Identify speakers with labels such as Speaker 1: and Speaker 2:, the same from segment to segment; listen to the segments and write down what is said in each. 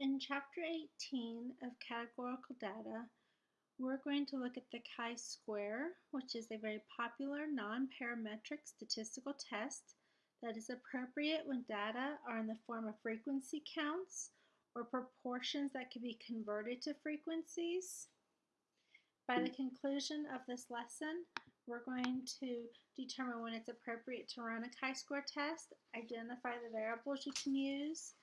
Speaker 1: In Chapter 18 of Categorical Data, we're going to look at the chi-square, which is a very popular non-parametric statistical test that is appropriate when data are in the form of frequency counts or proportions that can be converted to frequencies. By the conclusion of this lesson, we're going to determine when it's appropriate to run a chi-square test, identify the variables you can use,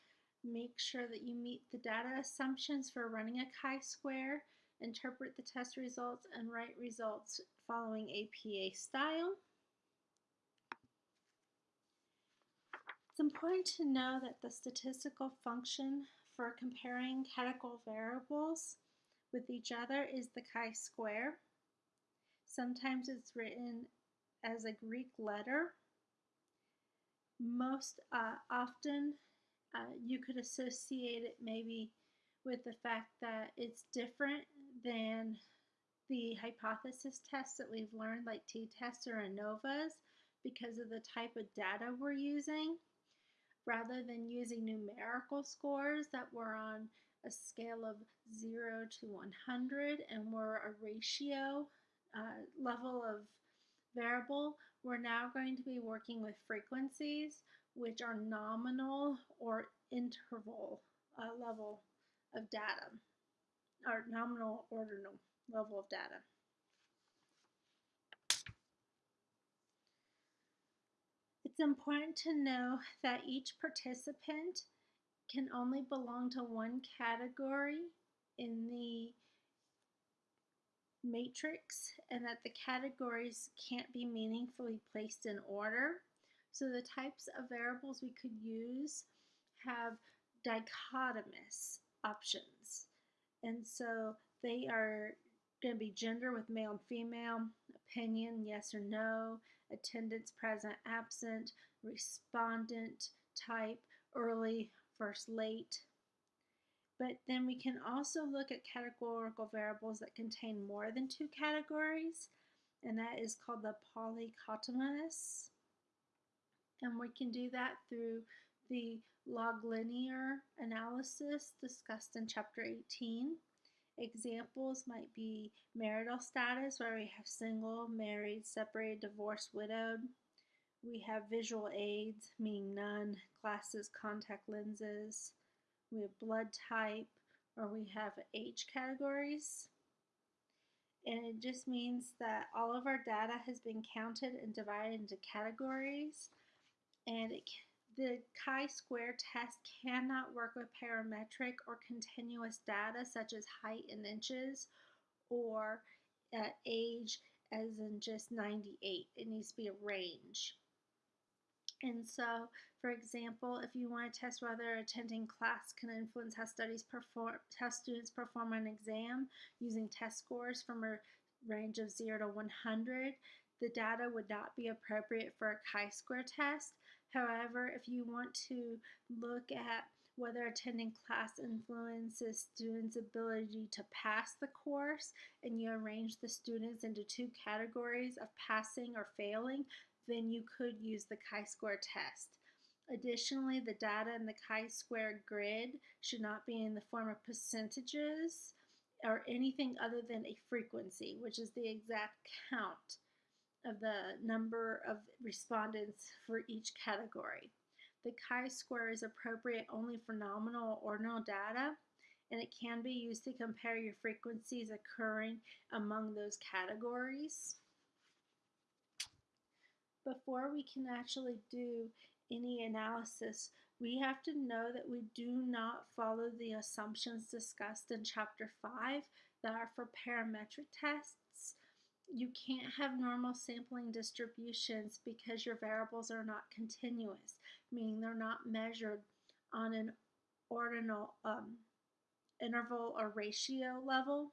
Speaker 1: make sure that you meet the data assumptions for running a chi-square, interpret the test results, and write results following APA style. It's important to know that the statistical function for comparing categorical variables with each other is the chi-square. Sometimes it's written as a Greek letter. Most uh, often uh, you could associate it maybe with the fact that it's different than the hypothesis tests that we've learned like t-tests or ANOVAs because of the type of data we're using rather than using numerical scores that were on a scale of 0 to 100 and were a ratio uh, level of variable, we're now going to be working with frequencies which are nominal or interval uh, level of data, or nominal ordinal level of data. It's important to know that each participant can only belong to one category in the matrix and that the categories can't be meaningfully placed in order. So the types of variables we could use have dichotomous options. And so they are going to be gender with male and female, opinion, yes or no, attendance, present, absent, respondent type, early first, late. But then we can also look at categorical variables that contain more than two categories, and that is called the polychotomous. And we can do that through the log linear analysis discussed in chapter 18. Examples might be marital status, where we have single, married, separated, divorced, widowed. We have visual aids, meaning none, glasses, contact lenses. We have blood type, or we have age categories. And it just means that all of our data has been counted and divided into categories. And it the chi-square test cannot work with parametric or continuous data such as height in inches or uh, age as in just 98. It needs to be a range. And so, for example, if you want to test whether attending class can influence how studies perform, how students perform an exam using test scores from a range of 0 to 100, the data would not be appropriate for a chi-square test. However, if you want to look at whether attending class influences students' ability to pass the course and you arrange the students into two categories of passing or failing, then you could use the chi-square test. Additionally, the data in the chi-square grid should not be in the form of percentages or anything other than a frequency, which is the exact count of the number of respondents for each category. The chi-square is appropriate only for nominal or ordinal data, and it can be used to compare your frequencies occurring among those categories. Before we can actually do any analysis, we have to know that we do not follow the assumptions discussed in Chapter 5 that are for parametric tests you can't have normal sampling distributions because your variables are not continuous, meaning they're not measured on an ordinal um, interval or ratio level.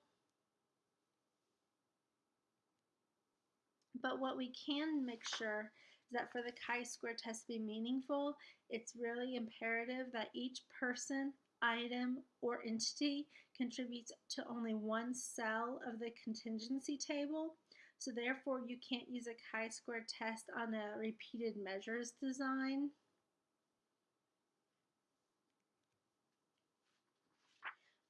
Speaker 1: But what we can make sure is that for the chi-square test to be meaningful, it's really imperative that each person, item, or entity contributes to only one cell of the contingency table so therefore you can't use a chi-square test on a repeated measures design.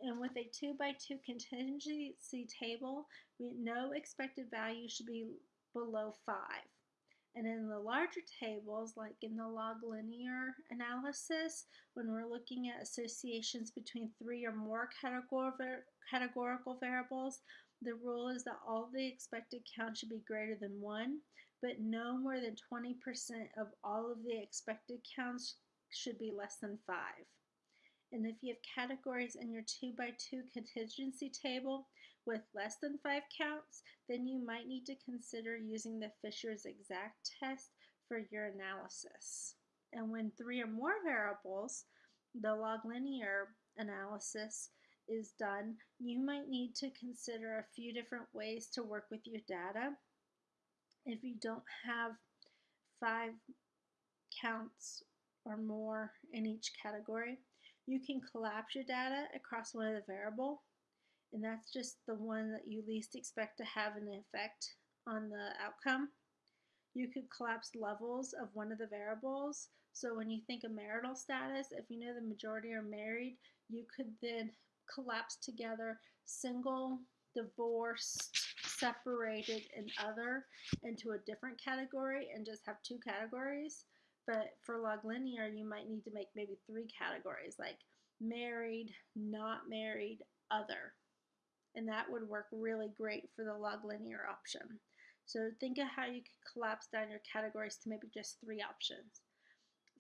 Speaker 1: And with a 2 by 2 contingency table, we, no expected value should be below 5. And in the larger tables, like in the log linear analysis, when we're looking at associations between three or more categorical variables, the rule is that all the expected count should be greater than 1, but no more than 20% of all of the expected counts should be less than 5. And if you have categories in your 2 by 2 contingency table with less than 5 counts, then you might need to consider using the Fisher's exact test for your analysis. And when three or more variables, the log linear analysis is done, you might need to consider a few different ways to work with your data. If you don't have five counts or more in each category, you can collapse your data across one of the variable, and that's just the one that you least expect to have an effect on the outcome. You could collapse levels of one of the variables. So when you think of marital status, if you know the majority are married, you could then collapse together single, divorced, separated, and other into a different category and just have two categories. But for log linear, you might need to make maybe three categories like married, not married, other. And that would work really great for the log linear option. So think of how you could collapse down your categories to maybe just three options.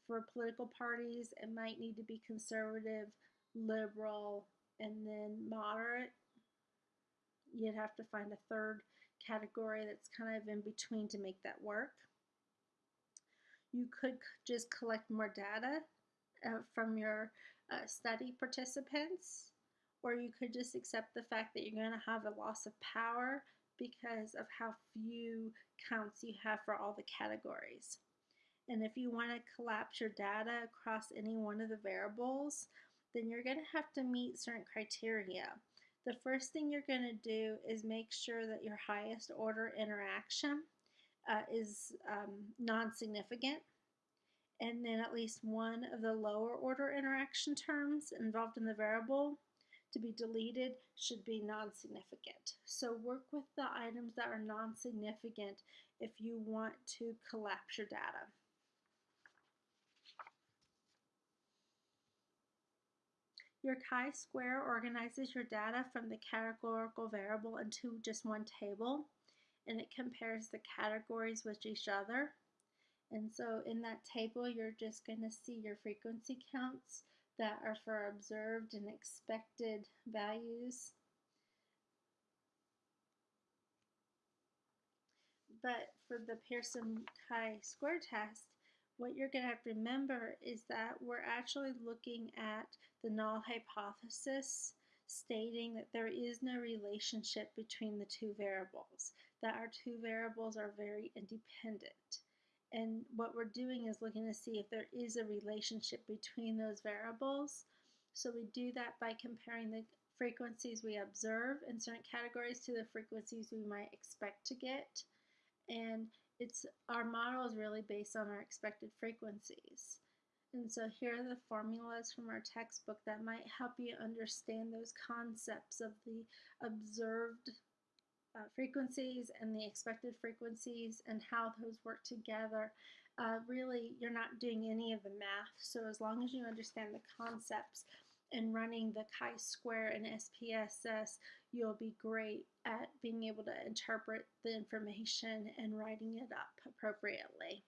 Speaker 1: For political parties, it might need to be conservative, liberal, and then moderate. You'd have to find a third category that's kind of in between to make that work. You could just collect more data uh, from your uh, study participants, or you could just accept the fact that you're going to have a loss of power because of how few counts you have for all the categories. And if you want to collapse your data across any one of the variables, then you're going to have to meet certain criteria. The first thing you're going to do is make sure that your highest order interaction uh, is um, non-significant and then at least one of the lower order interaction terms involved in the variable to be deleted should be non-significant. So work with the items that are non-significant if you want to collapse your data. Your chi-square organizes your data from the categorical variable into just one table and it compares the categories with each other. And so in that table, you're just going to see your frequency counts that are for observed and expected values. But for the Pearson chi-square test, what you're going to have to remember is that we're actually looking at the null hypothesis stating that there is no relationship between the two variables, that our two variables are very independent. And what we're doing is looking to see if there is a relationship between those variables. So we do that by comparing the frequencies we observe in certain categories to the frequencies we might expect to get. And it's our model is really based on our expected frequencies. And so here are the formulas from our textbook that might help you understand those concepts of the observed uh, frequencies and the expected frequencies and how those work together. Uh, really, you're not doing any of the math, so as long as you understand the concepts and running the chi-square and SPSS, you'll be great at being able to interpret the information and writing it up appropriately.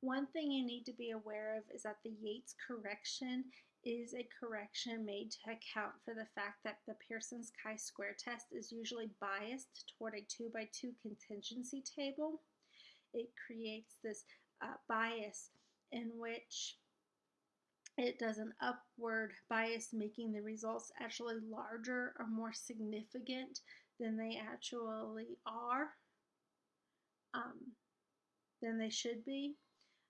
Speaker 1: One thing you need to be aware of is that the Yates correction is a correction made to account for the fact that the Pearson's chi-square test is usually biased toward a 2 by 2 contingency table. It creates this uh, bias in which it does an upward bias making the results actually larger or more significant than they actually are, um, than they should be.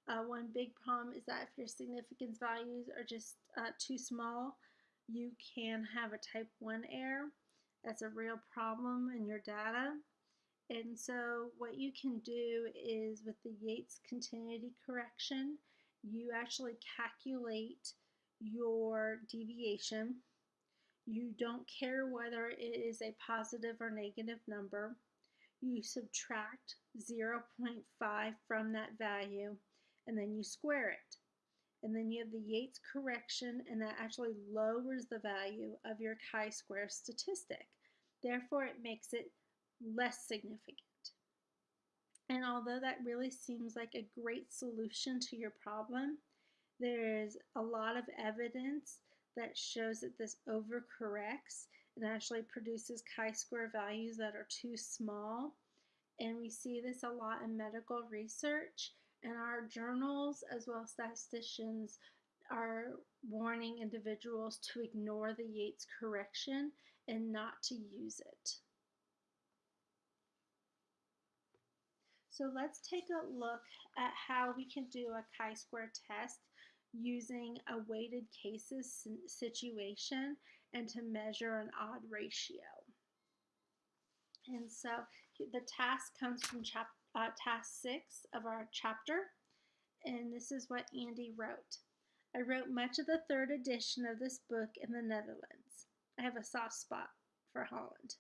Speaker 1: Uh, one big problem is that if your significance values are just uh, too small, you can have a type 1 error. That's a real problem in your data. And so what you can do is with the Yates continuity correction, you actually calculate your deviation You don't care whether it is a positive or negative number. You subtract 0.5 from that value and then you square it. And then you have the Yates correction and that actually lowers the value of your chi-square statistic. Therefore, it makes it less significant. And although that really seems like a great solution to your problem, there is a lot of evidence that shows that this overcorrects and actually produces chi-square values that are too small. And we see this a lot in medical research and our journals as well as statisticians are warning individuals to ignore the Yates correction and not to use it. So let's take a look at how we can do a chi-square test using a weighted cases situation and to measure an odd ratio. And so the task comes from chap uh, task six of our chapter, and this is what Andy wrote. I wrote much of the third edition of this book in the Netherlands. I have a soft spot for Holland.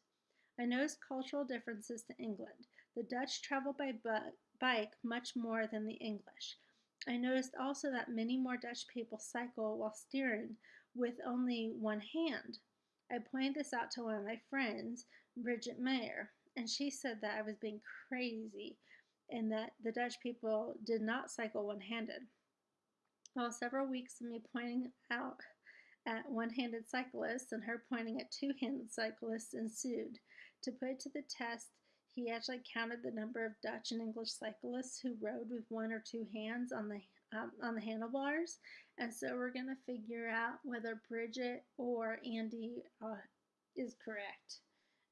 Speaker 1: I noticed cultural differences to England. The Dutch travel by bike much more than the English. I noticed also that many more Dutch people cycle while steering with only one hand. I pointed this out to one of my friends, Bridget Mayer, and she said that I was being crazy and that the Dutch people did not cycle one handed. Well, several weeks of me pointing out at one handed cyclists and her pointing at two handed cyclists ensued. To put it to the test, he actually counted the number of Dutch and English cyclists who rode with one or two hands on the um, on the handlebars, and so we're going to figure out whether Bridget or Andy uh, is correct.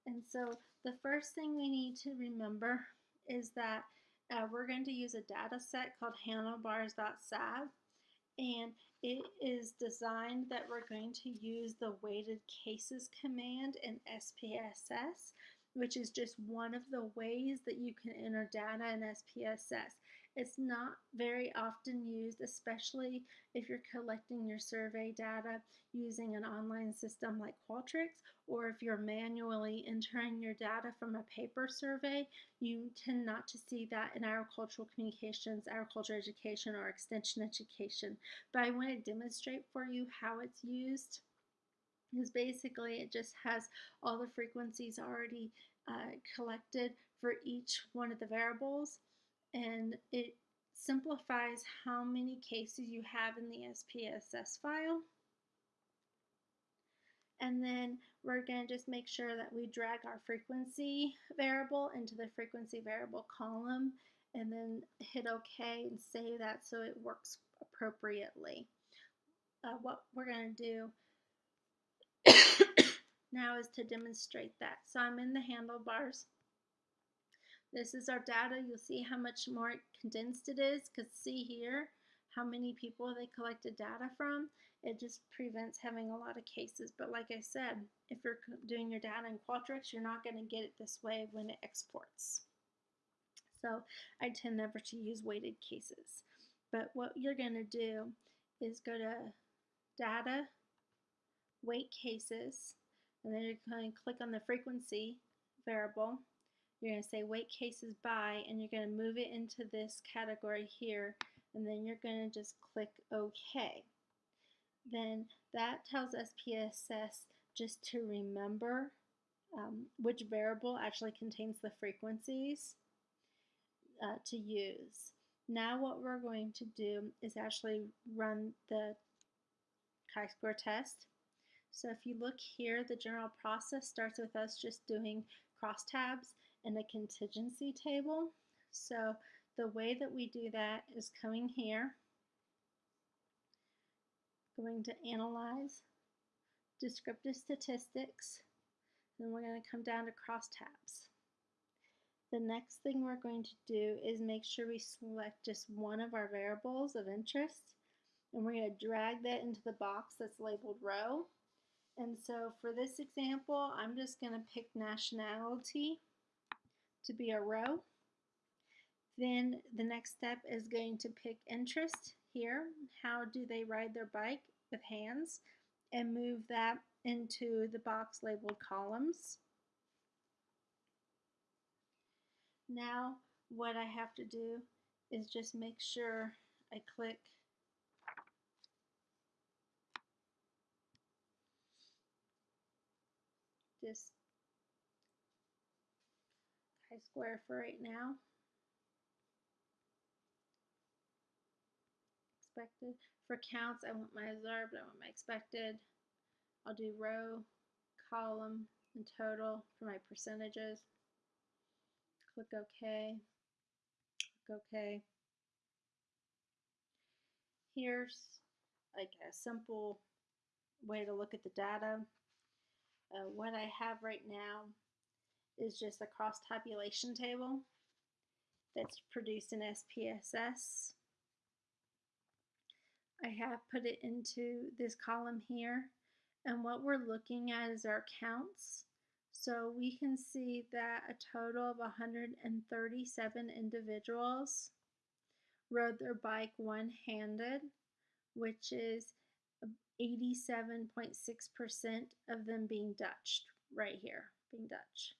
Speaker 1: And so the first thing we need to remember is that uh, we're going to use a data set called handlebars.sav and it is designed that we're going to use the weighted cases command in SPSS which is just one of the ways that you can enter data in SPSS. It's not very often used, especially if you're collecting your survey data using an online system like Qualtrics, or if you're manually entering your data from a paper survey, you tend not to see that in agricultural communications, agriculture education, or extension education. But I want to demonstrate for you how it's used is basically it just has all the frequencies already uh, collected for each one of the variables and it simplifies how many cases you have in the SPSS file. And then we're going to just make sure that we drag our frequency variable into the frequency variable column and then hit OK and save that so it works appropriately. Uh, what we're going to do now is to demonstrate that. So I'm in the handlebars. This is our data. You'll see how much more condensed it is because see here how many people they collected data from. It just prevents having a lot of cases. But like I said, if you're doing your data in Qualtrics, you're not going to get it this way when it exports. So I tend never to use weighted cases. But what you're going to do is go to Data, weight cases, and then you're going to click on the frequency variable. You're going to say weight cases by, and you're going to move it into this category here, and then you're going to just click OK. Then that tells SPSS just to remember um, which variable actually contains the frequencies uh, to use. Now what we're going to do is actually run the chi-square test. So if you look here, the general process starts with us just doing crosstabs and a contingency table. So the way that we do that is coming here, going to analyze descriptive statistics, then we're going to come down to crosstabs. The next thing we're going to do is make sure we select just one of our variables of interest and we're going to drag that into the box that's labeled row and so for this example, I'm just going to pick nationality to be a row. Then the next step is going to pick interest here. How do they ride their bike with hands? and move that into the box labeled columns. Now what I have to do is just make sure I click this chi-square for right now. Expected. For counts, I want my observed, I want my expected. I'll do row, column, and total for my percentages. Click OK. Click OK. Here's like a simple way to look at the data. Uh, what I have right now is just a cross tabulation table that's produced in SPSS. I have put it into this column here and what we're looking at is our counts. So we can see that a total of 137 individuals rode their bike one-handed, which is 87.6% of them being Dutch right here, being Dutch.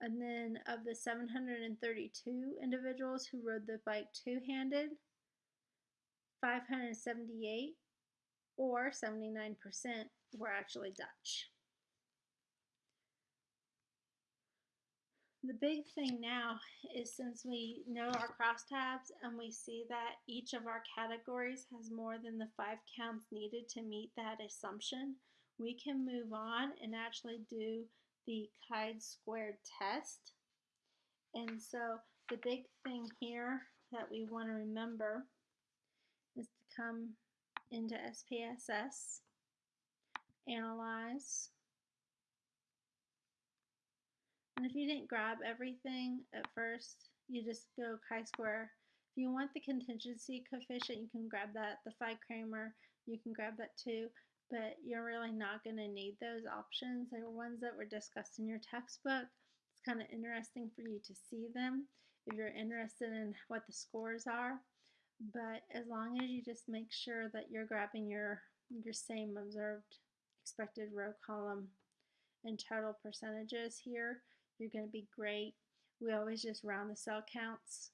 Speaker 1: And then of the 732 individuals who rode the bike two-handed, 578 or 79% were actually Dutch. The big thing now is since we know our crosstabs and we see that each of our categories has more than the five counts needed to meet that assumption, we can move on and actually do the chi-squared test. And so the big thing here that we want to remember is to come into SPSS, analyze, and if you didn't grab everything at first, you just go chi-square. If you want the contingency coefficient, you can grab that. The Phi Cramer, you can grab that too, but you're really not going to need those options. They were ones that were discussed in your textbook. It's kind of interesting for you to see them if you're interested in what the scores are. But as long as you just make sure that you're grabbing your, your same observed expected row column and total percentages here, you're going to be great. We always just round the cell counts.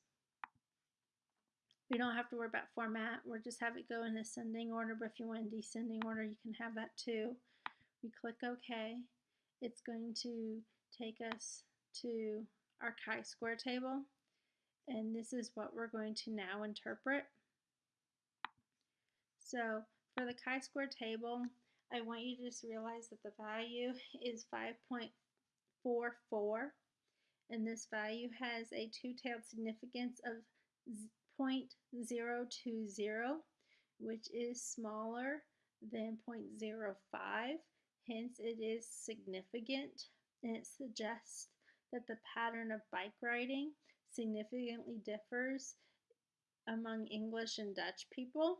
Speaker 1: We don't have to worry about format. We'll just have it go in ascending order, but if you want in descending order, you can have that too. We click OK. It's going to take us to our chi-square table. And this is what we're going to now interpret. So for the chi-square table, I want you to just realize that the value is 5.44 and this value has a two-tailed significance of 0.020 which is smaller than 0.05 hence it is significant and it suggests that the pattern of bike riding significantly differs among English and Dutch people.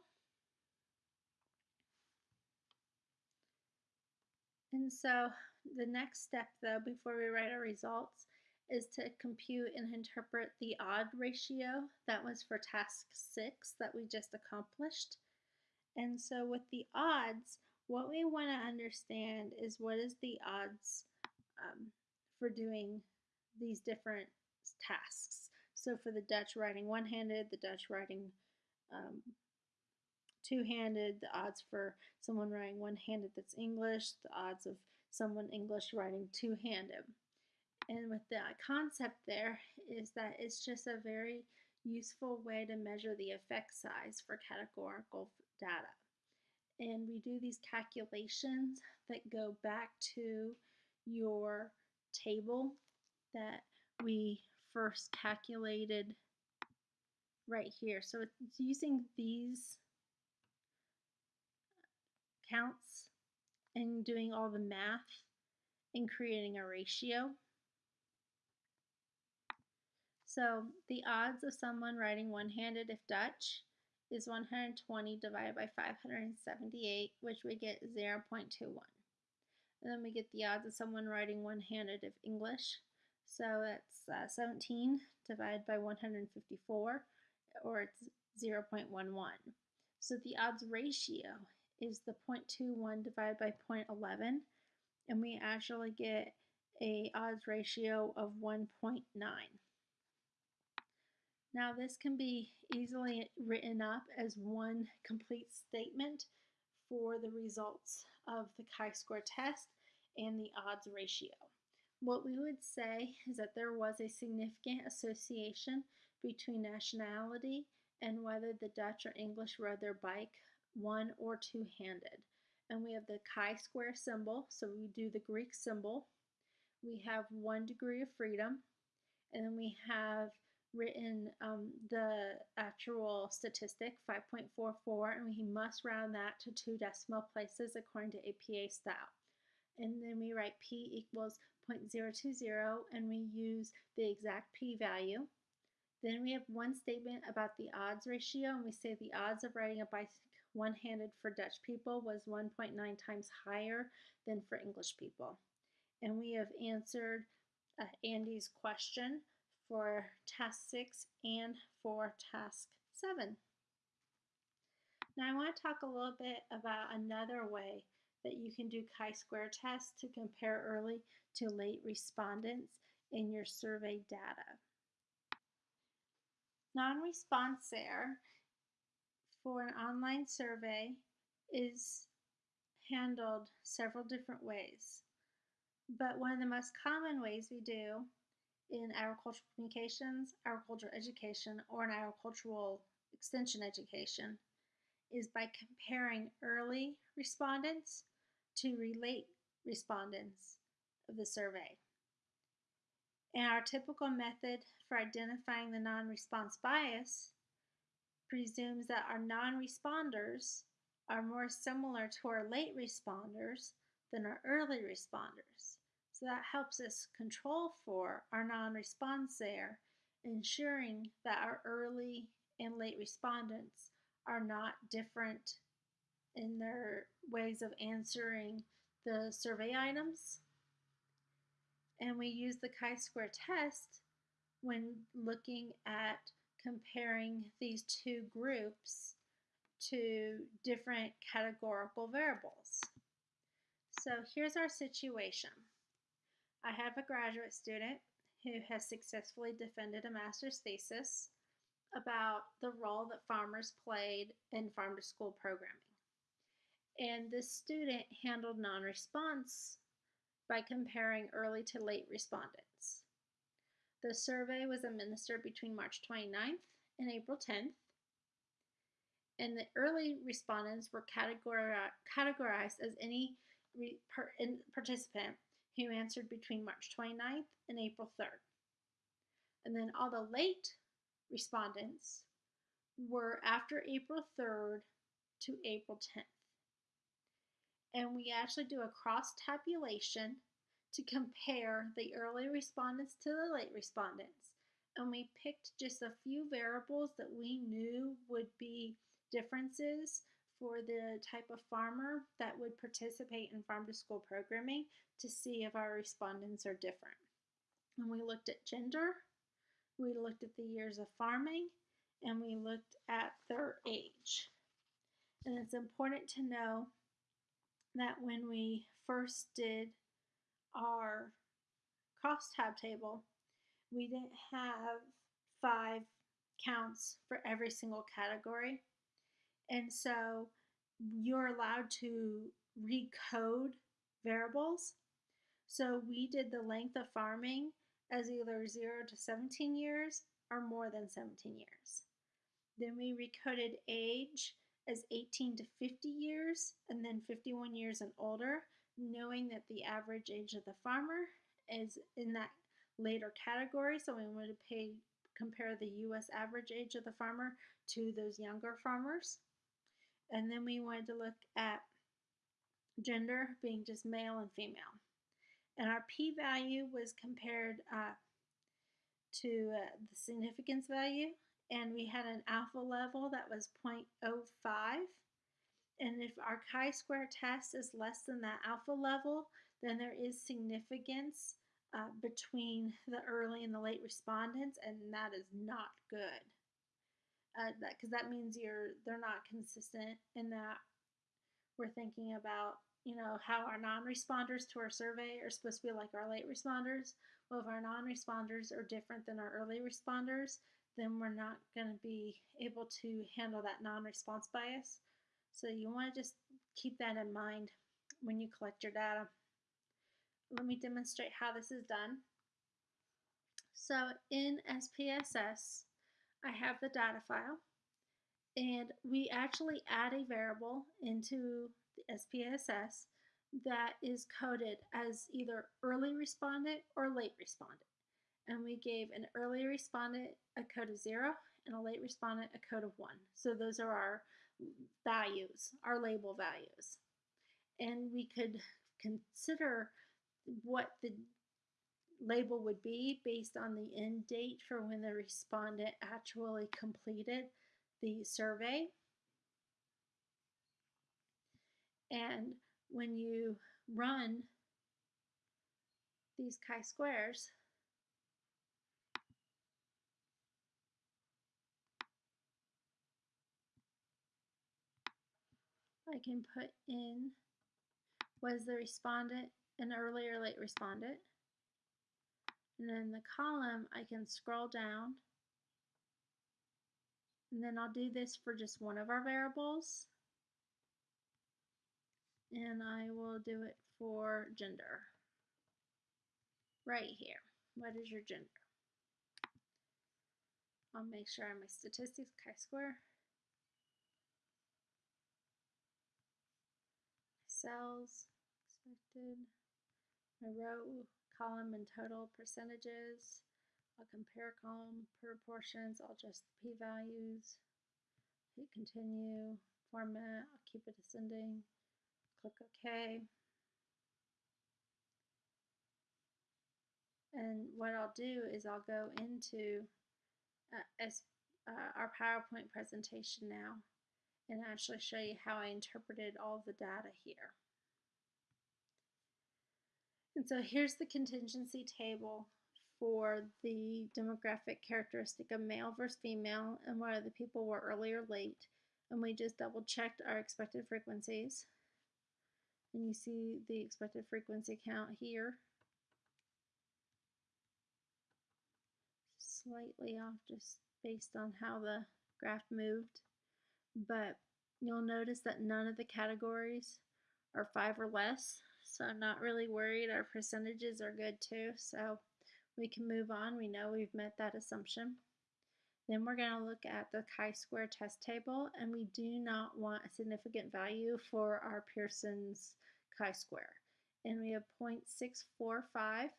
Speaker 1: And so the next step though before we write our results is to compute and interpret the odd ratio that was for task 6 that we just accomplished. And so with the odds, what we want to understand is what is the odds um, for doing these different tasks. So for the Dutch writing one-handed, the Dutch writing um, two-handed, the odds for someone writing one-handed that's English, the odds of someone English writing two-handed. And with the concept there is that it's just a very useful way to measure the effect size for categorical data. And we do these calculations that go back to your table that we first calculated right here. So it's using these counts and doing all the math and creating a ratio. So the odds of someone writing one-handed if Dutch is 120 divided by 578, which we get 0.21. And then we get the odds of someone writing one-handed if English, so that's uh, 17 divided by 154, or it's 0.11. So the odds ratio is the 0.21 divided by 0.11 and we actually get a odds ratio of 1.9. Now this can be easily written up as one complete statement for the results of the chi-square test and the odds ratio. What we would say is that there was a significant association between nationality and whether the Dutch or English rode their bike one or two-handed. And we have the chi-square symbol, so we do the Greek symbol. We have one degree of freedom, and then we have written um, the actual statistic, 5.44, and we must round that to two decimal places according to APA style. And then we write P equals 0.020, and we use the exact P value. Then we have one statement about the odds ratio, and we say the odds of riding a bike one-handed for Dutch people was 1.9 times higher than for English people. And we have answered uh, Andy's question for task 6 and for task 7. Now I want to talk a little bit about another way that you can do chi-square tests to compare early to late respondents in your survey data. Non-response error for an online survey is handled several different ways. But one of the most common ways we do in agricultural communications, agricultural education, or in agricultural extension education is by comparing early respondents to relate respondents of the survey. And our typical method for identifying the non-response bias presumes that our non-responders are more similar to our late responders than our early responders. So that helps us control for our non-response there, ensuring that our early and late respondents are not different in their ways of answering the survey items. And we use the chi-square test when looking at comparing these two groups to different categorical variables. So here's our situation. I have a graduate student who has successfully defended a master's thesis about the role that farmers played in farm to school programming. And this student handled non-response by comparing early to late respondents. The survey was administered between March 29th and April 10th. And the early respondents were categorized as any participant who answered between March 29th and April 3rd. And then all the late respondents were after April 3rd to April 10th. And we actually do a cross tabulation to compare the early respondents to the late respondents. And we picked just a few variables that we knew would be differences for the type of farmer that would participate in farm to school programming to see if our respondents are different. And we looked at gender, we looked at the years of farming, and we looked at their age. And it's important to know that when we first did our cross tab table, we didn't have five counts for every single category. And so you're allowed to recode variables. So we did the length of farming as either 0 to 17 years or more than 17 years. Then we recoded age as 18 to 50 years and then 51 years and older, knowing that the average age of the farmer is in that later category. So we wanted to pay, compare the US average age of the farmer to those younger farmers. And then we wanted to look at gender being just male and female. And our p-value was compared uh, to uh, the significance value and we had an alpha level that was 0.05 and if our chi-square test is less than that alpha level then there is significance uh, between the early and the late respondents and that is not good uh, that because that means you're they're not consistent in that we're thinking about, you know, how our non-responders to our survey are supposed to be like our late responders. Well, if our non-responders are different than our early responders, then we're not going to be able to handle that non-response bias. So you want to just keep that in mind when you collect your data. Let me demonstrate how this is done. So in SPSS, I have the data file and we actually add a variable into the SPSS that is coded as either early respondent or late respondent. And we gave an early respondent a code of zero and a late respondent a code of one. So those are our values, our label values. And we could consider what the label would be based on the end date for when the respondent actually completed the survey. And when you run these chi-squares, I can put in was the respondent an early or late respondent. And then the column, I can scroll down. And then I'll do this for just one of our variables. And I will do it for gender. Right here. What is your gender? I'll make sure my statistics chi-square. Cells, expected, my row column and total percentages. I'll compare column proportions. I'll adjust the p-values. Hit continue. Format. I'll keep it ascending. Click OK. And what I'll do is I'll go into uh, uh, our PowerPoint presentation now and actually show you how I interpreted all the data here. And so here's the contingency table for the demographic characteristic of male versus female and whether the people were early or late. And we just double checked our expected frequencies. And you see the expected frequency count here. Slightly off just based on how the graph moved. But you'll notice that none of the categories are five or less. So I'm not really worried. Our percentages are good too. So we can move on. We know we've met that assumption. Then we're going to look at the chi-square test table, and we do not want a significant value for our Pearson's chi-square. And we have 0.645,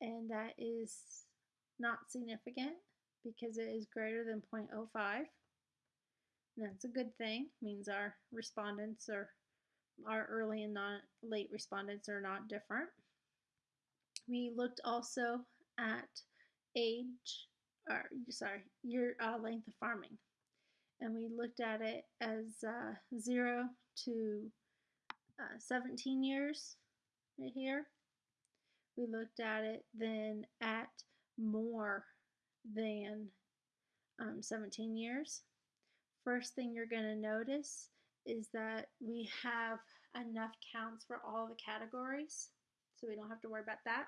Speaker 1: and that is not significant because it is greater than 0.05. That's a good thing, it means our respondents are our early and not late respondents are not different. We looked also at age, or sorry, year uh, length of farming, and we looked at it as uh, zero to uh, 17 years right here. We looked at it then at more than um, 17 years. First thing you're going to notice is that we have enough counts for all the categories, so we don't have to worry about that.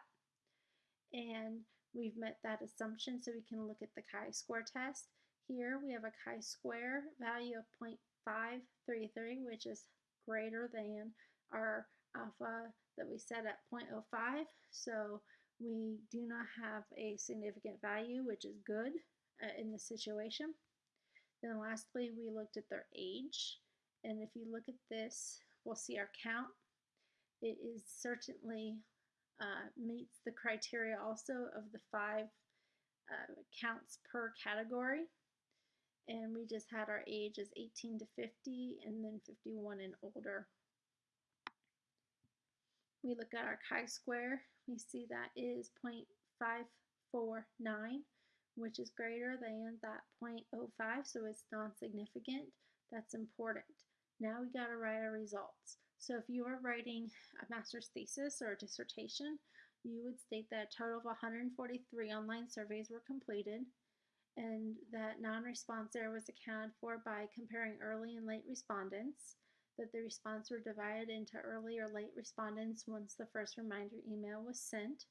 Speaker 1: And we've met that assumption, so we can look at the chi-square test. Here we have a chi-square value of 0.533, which is greater than our alpha that we set at 0.05. So we do not have a significant value, which is good uh, in this situation. Then lastly, we looked at their age. And if you look at this, we'll see our count. It is certainly uh, meets the criteria also of the five uh, counts per category. And we just had our age as 18 to 50 and then 51 and older. We look at our chi-square, we see that is 0.549, which is greater than that 0.05, so it's non-significant. That's important. Now we got to write our results. So if you are writing a master's thesis or a dissertation, you would state that a total of 143 online surveys were completed and that non-response error was accounted for by comparing early and late respondents, that the response were divided into early or late respondents once the first reminder email was sent.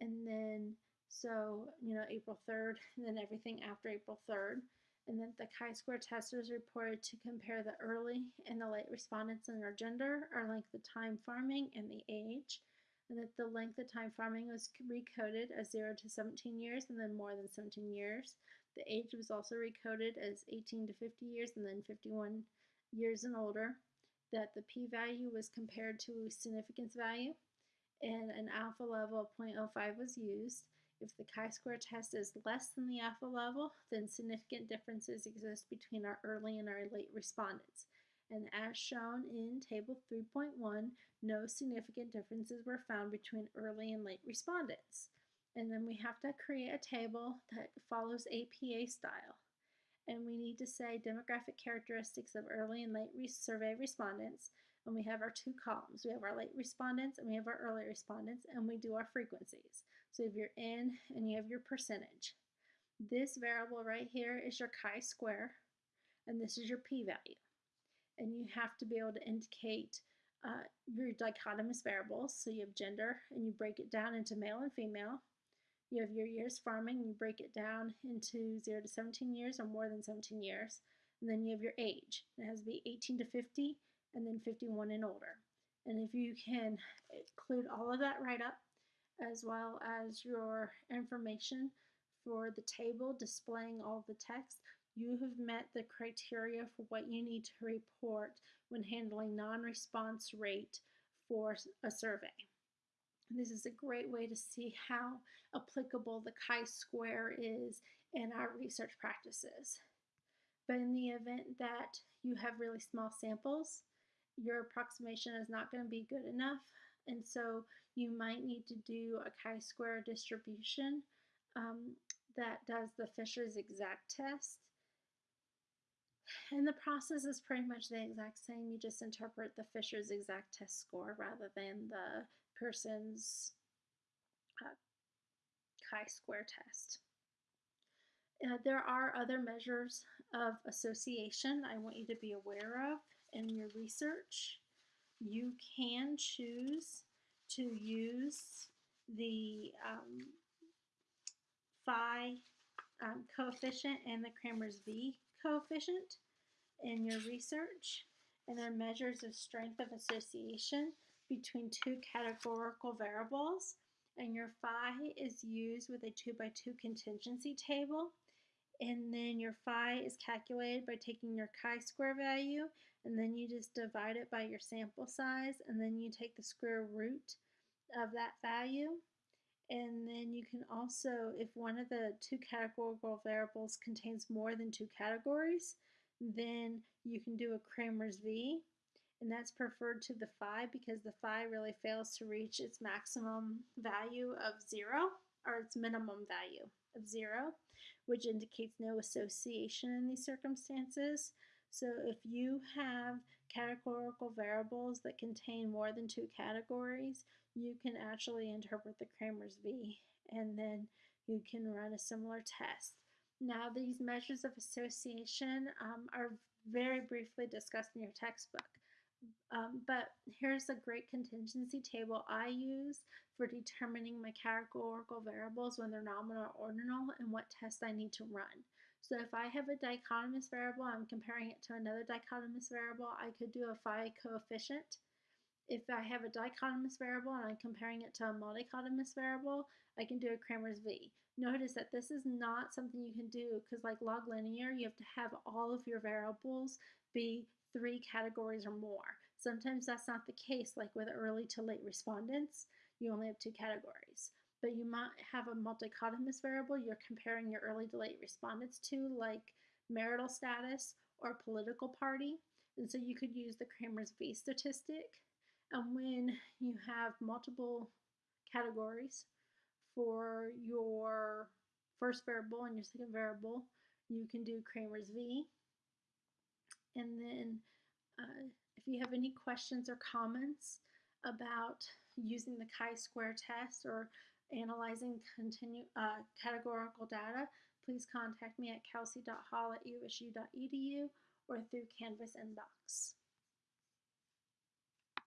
Speaker 1: And then, so, you know, April 3rd, and then everything after April 3rd. And then the chi-square testers reported to compare the early and the late respondents in their gender, or length of time farming, and the age. And that the length of time farming was recoded as 0 to 17 years and then more than 17 years. The age was also recoded as 18 to 50 years and then 51 years and older, that the p-value was compared to significance value, and an alpha level of 0.05 was used. If the chi-square test is less than the alpha level, then significant differences exist between our early and our late respondents. And as shown in Table 3.1, no significant differences were found between early and late respondents. And then we have to create a table that follows APA style and we need to say demographic characteristics of early and late re survey respondents. And we have our two columns. We have our late respondents and we have our early respondents, and we do our frequencies. So if you're in and you have your percentage. This variable right here is your chi-square, and this is your p-value. And you have to be able to indicate uh, your dichotomous variables. So you have gender, and you break it down into male and female. You have your years farming, you break it down into 0 to 17 years or more than 17 years. And then you have your age. It has to be 18 to 50 and then 51 and older. And if you can include all of that right up, as well as your information for the table displaying all the text, you have met the criteria for what you need to report when handling non-response rate for a survey. This is a great way to see how applicable the chi-square is in our research practices. But in the event that you have really small samples, your approximation is not going to be good enough. And so you might need to do a chi-square distribution um, that does the Fisher's exact test. And the process is pretty much the exact same. You just interpret the Fisher's exact test score rather than the Pearson's uh, chi-square test. Uh, there are other measures of association I want you to be aware of in your research. You can choose to use the um, phi um, coefficient and the Cramér's V coefficient in your research. And they're measures of strength of association between two categorical variables and your phi is used with a 2 by 2 contingency table and then your phi is calculated by taking your chi-square value and then you just divide it by your sample size and then you take the square root of that value and then you can also if one of the two categorical variables contains more than two categories then you can do a Cramér's V and that's preferred to the phi because the phi really fails to reach its maximum value of zero or its minimum value of zero, which indicates no association in these circumstances. So if you have categorical variables that contain more than two categories, you can actually interpret the Cramér's V and then you can run a similar test. Now these measures of association um, are very briefly discussed in your textbook. Um, but here's a great contingency table I use for determining my categorical variables when they're nominal or ordinal and what test I need to run. So if I have a dichotomous variable, and I'm comparing it to another dichotomous variable, I could do a phi coefficient. If I have a dichotomous variable and I'm comparing it to a multichotomous variable, I can do a Cramér's V. Notice that this is not something you can do because like log linear, you have to have all of your variables be three categories or more. Sometimes that's not the case, like with early to late respondents, you only have two categories. But you might have a multichotomous variable you're comparing your early to late respondents to, like marital status or political party. And so you could use the Cramér's V statistic. And when you have multiple categories for your first variable and your second variable, you can do Cramér's V. And then uh, if you have any questions or comments about using the chi-square test or analyzing continue, uh, categorical data, please contact me at kelsey.hall at usu.edu or through Canvas inbox.